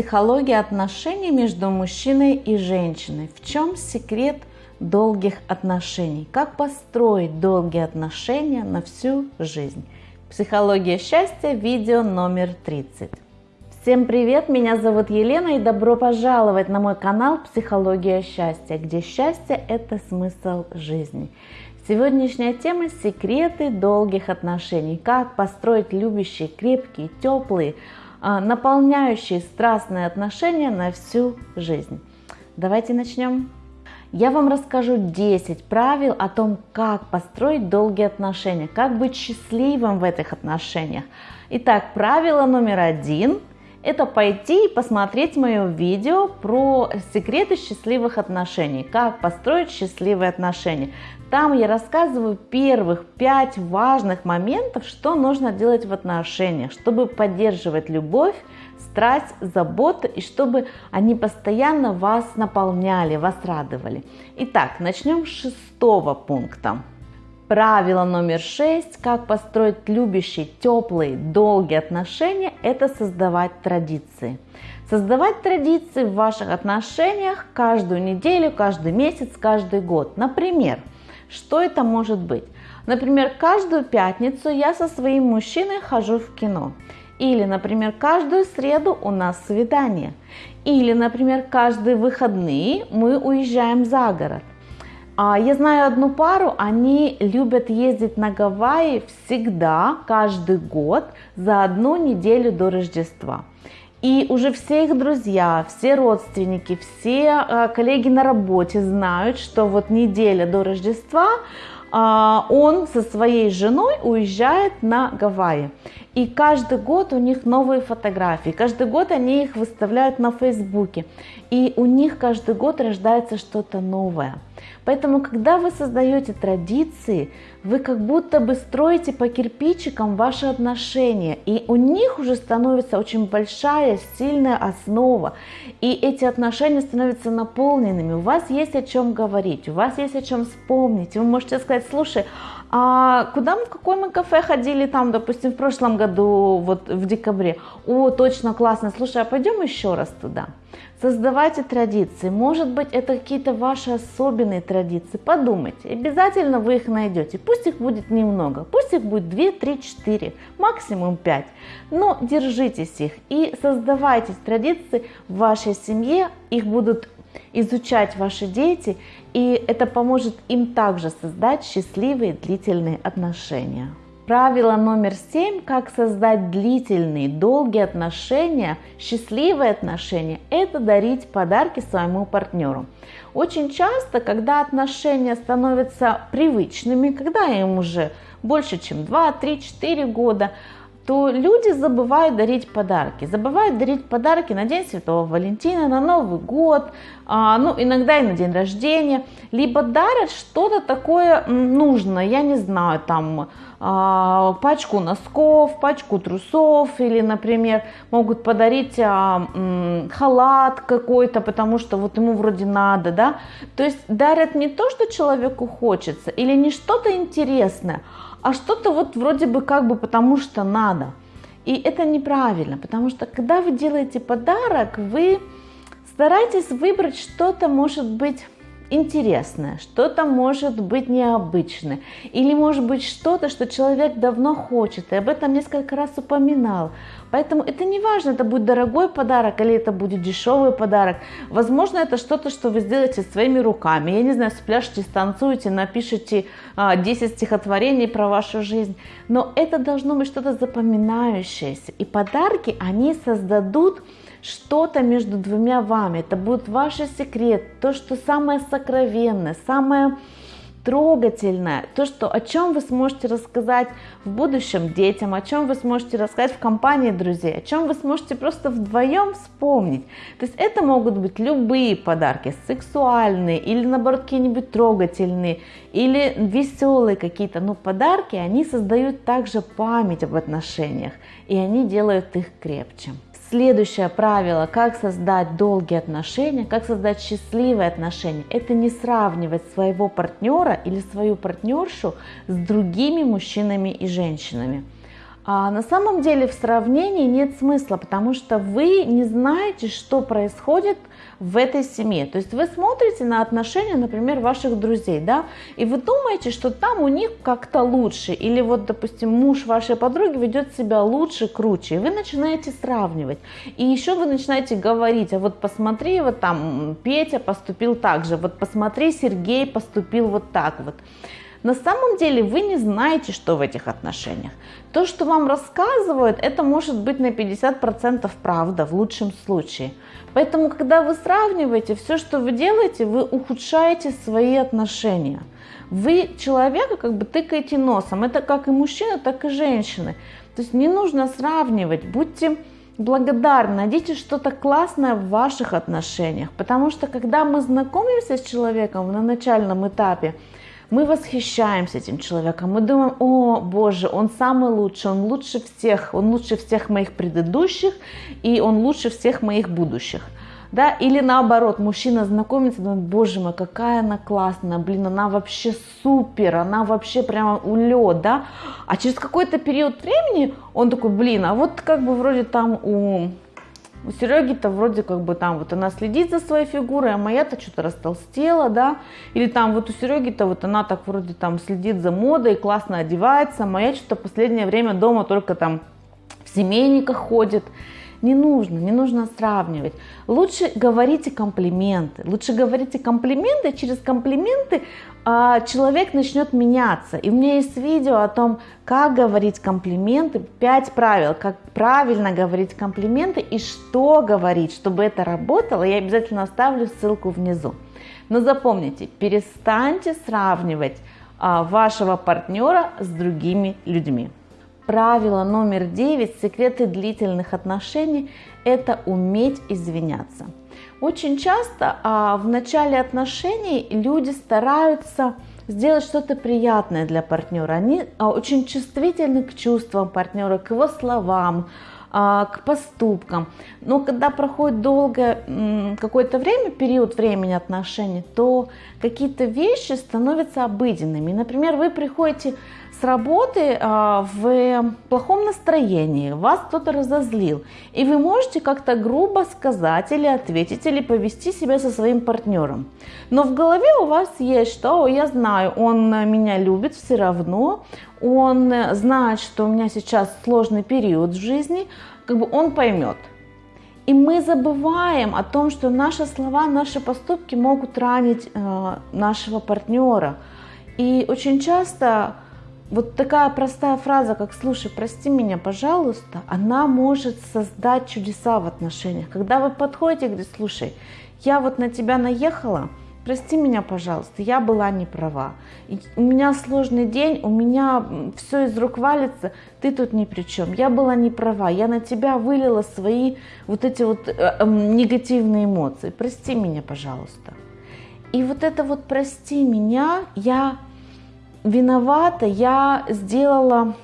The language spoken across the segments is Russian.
Психология отношений между мужчиной и женщиной. В чем секрет долгих отношений? Как построить долгие отношения на всю жизнь? Психология счастья, видео номер 30. Всем привет, меня зовут Елена и добро пожаловать на мой канал Психология счастья, где счастье – это смысл жизни. Сегодняшняя тема – секреты долгих отношений. Как построить любящие, крепкие, теплые, а, наполняющие страстные отношения на всю жизнь. Давайте начнем. Я вам расскажу 10 правил о том, как построить долгие отношения, как быть счастливым в этих отношениях. Итак, правило номер один – это пойти и посмотреть мое видео про секреты счастливых отношений, как построить счастливые отношения. Там я рассказываю первых пять важных моментов, что нужно делать в отношениях, чтобы поддерживать любовь, страсть, заботу и чтобы они постоянно вас наполняли, вас радовали. Итак, начнем с шестого пункта. Правило номер шесть, как построить любящие, теплые, долгие отношения, это создавать традиции. Создавать традиции в ваших отношениях каждую неделю, каждый месяц, каждый год. Например, что это может быть? Например, каждую пятницу я со своим мужчиной хожу в кино. Или, например, каждую среду у нас свидание. Или, например, каждые выходные мы уезжаем за город. А я знаю одну пару, они любят ездить на Гавайи всегда, каждый год, за одну неделю до Рождества. И уже все их друзья, все родственники, все э, коллеги на работе знают, что вот неделя до Рождества он со своей женой уезжает на Гавайи. И каждый год у них новые фотографии, каждый год они их выставляют на Фейсбуке. И у них каждый год рождается что-то новое. Поэтому, когда вы создаете традиции, вы как будто бы строите по кирпичикам ваши отношения, и у них уже становится очень большая, сильная основа, и эти отношения становятся наполненными. У вас есть о чем говорить, у вас есть о чем вспомнить. Вы можете сказать, слушай, а куда мы, в какое мы кафе ходили там, допустим, в прошлом году, вот в декабре? О, точно, классно, слушай, а пойдем еще раз туда? Создавайте традиции. Может быть, это какие-то ваши особенные традиции. Подумайте. Обязательно вы их найдете. Пусть их будет немного. Пусть их будет 2, 3, 4, максимум 5. Но держитесь их и создавайте традиции в вашей семье. Их будут изучать ваши дети, и это поможет им также создать счастливые длительные отношения. Правило номер семь, как создать длительные, долгие отношения, счастливые отношения, это дарить подарки своему партнеру. Очень часто, когда отношения становятся привычными, когда им уже больше, чем 2, 3, 4 года, то люди забывают дарить подарки. Забывают дарить подарки на День Святого Валентина, на Новый год, а, ну, иногда и на день рождения. Либо дарят что-то такое нужное, я не знаю, там, а, пачку носков, пачку трусов, или, например, могут подарить а, халат какой-то, потому что вот ему вроде надо, да. То есть дарят не то, что человеку хочется, или не что-то интересное, а что-то вот вроде бы как бы потому что надо. И это неправильно, потому что когда вы делаете подарок, вы стараетесь выбрать что-то, может быть, интересное, что-то может быть необычное, или может быть что-то, что человек давно хочет, и об этом несколько раз упоминал. Поэтому это не важно, это будет дорогой подарок или это будет дешевый подарок. Возможно, это что-то, что вы сделаете своими руками. Я не знаю, спляшете, станцуете, напишите 10 а, стихотворений про вашу жизнь. Но это должно быть что-то запоминающееся. И подарки, они создадут что-то между двумя вами. Это будет ваш секрет, то, что самое сокровенное, самое трогательное, то, что, о чем вы сможете рассказать в будущем детям, о чем вы сможете рассказать в компании друзей, о чем вы сможете просто вдвоем вспомнить. То есть это могут быть любые подарки, сексуальные или наоборот какие-нибудь трогательные, или веселые какие-то, но подарки, они создают также память об отношениях, и они делают их крепче. Следующее правило, как создать долгие отношения, как создать счастливые отношения, это не сравнивать своего партнера или свою партнершу с другими мужчинами и женщинами. А на самом деле в сравнении нет смысла, потому что вы не знаете, что происходит в этой семье. То есть вы смотрите на отношения, например, ваших друзей, да, и вы думаете, что там у них как-то лучше, или вот, допустим, муж вашей подруги ведет себя лучше, круче, и вы начинаете сравнивать. И еще вы начинаете говорить, а вот посмотри, вот там Петя поступил так же, вот посмотри, Сергей поступил вот так вот. На самом деле вы не знаете, что в этих отношениях. То, что вам рассказывают, это может быть на 50% правда в лучшем случае. Поэтому, когда вы сравниваете, все, что вы делаете, вы ухудшаете свои отношения. Вы человека как бы тыкаете носом. Это как и мужчины, так и женщины. То есть не нужно сравнивать. Будьте благодарны, найдите что-то классное в ваших отношениях. Потому что когда мы знакомимся с человеком на начальном этапе, мы восхищаемся этим человеком, мы думаем, о боже, он самый лучший, он лучше всех, он лучше всех моих предыдущих, и он лучше всех моих будущих. Да, или наоборот, мужчина знакомится, думает, боже мой, какая она классная, блин, она вообще супер, она вообще прямо улет, да, а через какой-то период времени он такой, блин, а вот как бы вроде там у у Сереги-то вроде как бы там вот она следит за своей фигурой, а моя-то что-то растолстела, да, или там вот у Сереги-то вот она так вроде там следит за модой, классно одевается, а моя что-то последнее время дома только там в семейниках ходит. Не нужно, не нужно сравнивать. Лучше говорите комплименты. Лучше говорите комплименты, через комплименты а, человек начнет меняться. И у меня есть видео о том, как говорить комплименты, 5 правил, как правильно говорить комплименты и что говорить, чтобы это работало. Я обязательно оставлю ссылку внизу. Но запомните, перестаньте сравнивать а, вашего партнера с другими людьми. Правило номер 9 секреты длительных отношений – это уметь извиняться. Очень часто а, в начале отношений люди стараются сделать что-то приятное для партнера. Они а, очень чувствительны к чувствам партнера, к его словам, а, к поступкам. Но когда проходит долгое какое-то время, период времени отношений, то какие-то вещи становятся обыденными. Например, вы приходите с работы а, в плохом настроении, вас кто-то разозлил, и вы можете как-то грубо сказать или ответить, или повести себя со своим партнером. Но в голове у вас есть, что я знаю, он меня любит все равно, он знает, что у меня сейчас сложный период в жизни, как бы он поймет. И мы забываем о том, что наши слова, наши поступки могут ранить э, нашего партнера. И очень часто вот такая простая фраза, как «слушай, прости меня, пожалуйста», она может создать чудеса в отношениях. Когда вы подходите и говорите, слушай, я вот на тебя наехала, прости меня, пожалуйста, я была не права. У меня сложный день, у меня все из рук валится, ты тут ни при чем. Я была не права, я на тебя вылила свои вот эти вот э, э, негативные эмоции. Прости меня, пожалуйста. И вот это вот прости меня, я виновата, я сделала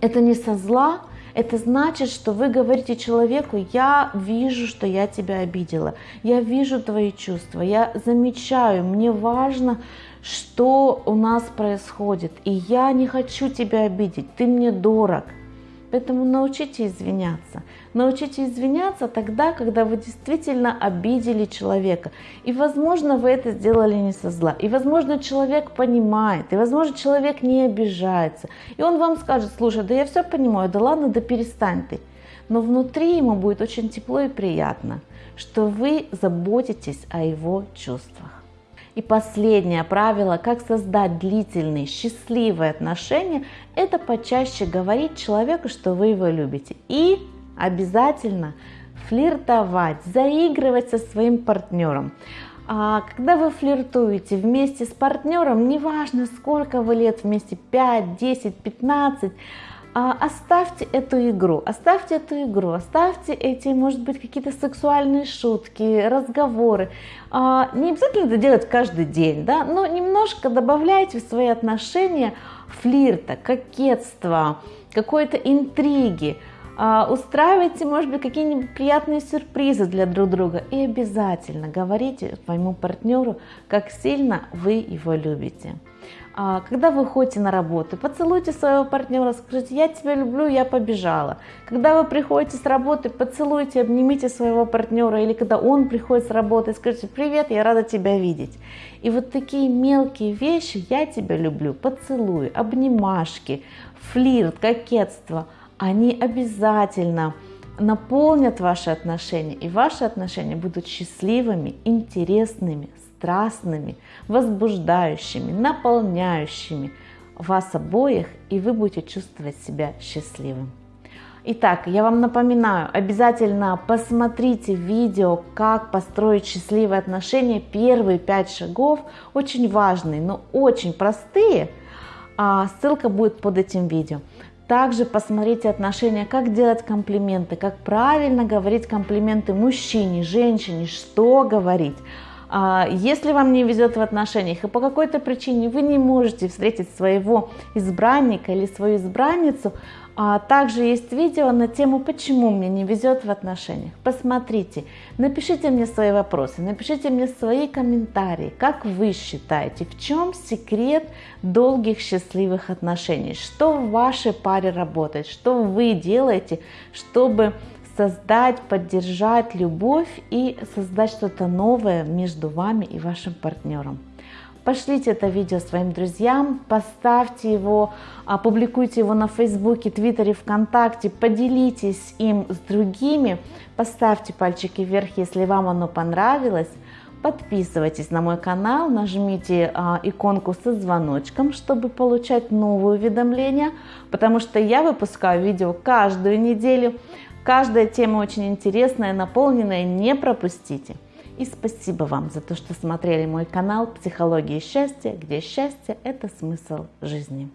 это не со зла, это значит, что вы говорите человеку, я вижу, что я тебя обидела, я вижу твои чувства, я замечаю, мне важно, что у нас происходит, и я не хочу тебя обидеть, ты мне дорог. Поэтому научите извиняться. Научите извиняться тогда, когда вы действительно обидели человека. И, возможно, вы это сделали не со зла. И, возможно, человек понимает. И, возможно, человек не обижается. И он вам скажет, слушай, да я все понимаю, да ладно, да перестань ты. Но внутри ему будет очень тепло и приятно, что вы заботитесь о его чувствах. И последнее правило, как создать длительные, счастливые отношения, это почаще говорить человеку, что вы его любите. И обязательно флиртовать, заигрывать со своим партнером. А когда вы флиртуете вместе с партнером, неважно сколько вы лет вместе, 5, 10, 15, а, оставьте эту игру, оставьте эту игру, оставьте эти, может быть, какие-то сексуальные шутки, разговоры. А, не обязательно это делать каждый день, да, но немножко добавляйте в свои отношения флирта, кокетства, какой-то интриги. А, устраивайте, может быть, какие-нибудь приятные сюрпризы для друг друга и обязательно говорите своему партнеру, как сильно вы его любите. А, когда вы ходите на работу, поцелуйте своего партнера, скажите, я тебя люблю, я побежала. Когда вы приходите с работы, поцелуйте, обнимите своего партнера, или когда он приходит с работы, скажите, привет, я рада тебя видеть. И вот такие мелкие вещи, я тебя люблю, поцелуй, обнимашки, флирт, кокетство, они обязательно наполнят ваши отношения, и ваши отношения будут счастливыми, интересными, страстными, возбуждающими, наполняющими вас обоих, и вы будете чувствовать себя счастливым. Итак, я вам напоминаю, обязательно посмотрите видео, как построить счастливые отношения. Первые пять шагов очень важные, но очень простые. А ссылка будет под этим видео. Также посмотрите отношения, как делать комплименты, как правильно говорить комплименты мужчине, женщине, что говорить. А, если вам не везет в отношениях и по какой-то причине вы не можете встретить своего избранника или свою избранницу, а, также есть видео на тему «Почему мне не везет в отношениях?». Посмотрите, напишите мне свои вопросы, напишите мне свои комментарии, как вы считаете, в чем секрет долгих счастливых отношений, что в вашей паре работает, что вы делаете, чтобы создать, поддержать любовь и создать что-то новое между вами и вашим партнером. Пошлите это видео своим друзьям, поставьте его, опубликуйте его на Фейсбуке, Твиттере, ВКонтакте, поделитесь им с другими, поставьте пальчики вверх, если вам оно понравилось. Подписывайтесь на мой канал, нажмите а, иконку со звоночком, чтобы получать новые уведомления, потому что я выпускаю видео каждую неделю. Каждая тема очень интересная, наполненная, не пропустите. И спасибо вам за то, что смотрели мой канал «Психология счастья», где счастье – это смысл жизни.